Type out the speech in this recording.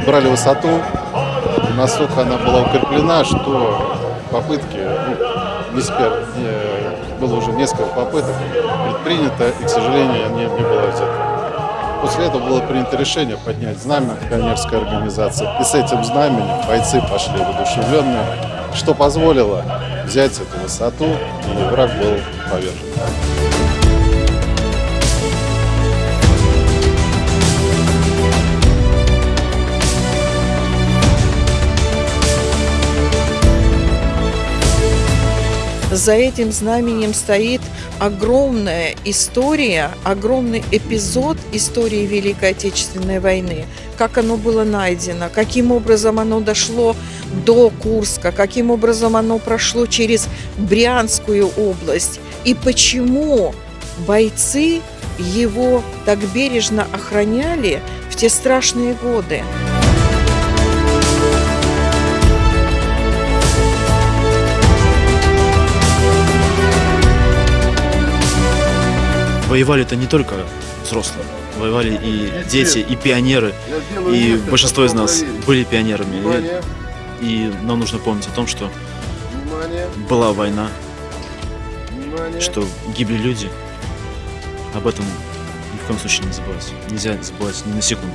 набрали высоту, настолько она была укреплена, что попытки, ну, не спер, не- было уже несколько попыток предпринято, и, к сожалению, они не было взято. После этого было принято решение поднять знамя пионерской организации. И с этим знаменем бойцы пошли воодушевленные, что позволило взять эту высоту, и враг был повержен. За этим знаменем стоит огромная история, огромный эпизод истории Великой Отечественной войны. Как оно было найдено, каким образом оно дошло до Курска, каким образом оно прошло через Брянскую область и почему бойцы его так бережно охраняли в те страшные годы. Воевали-то не только взрослые, воевали и дети, и пионеры, и большинство из нас были пионерами. И, и нам нужно помнить о том, что была война, что гибли люди. Об этом ни в коем случае не забывать. Нельзя забывать ни на секунду.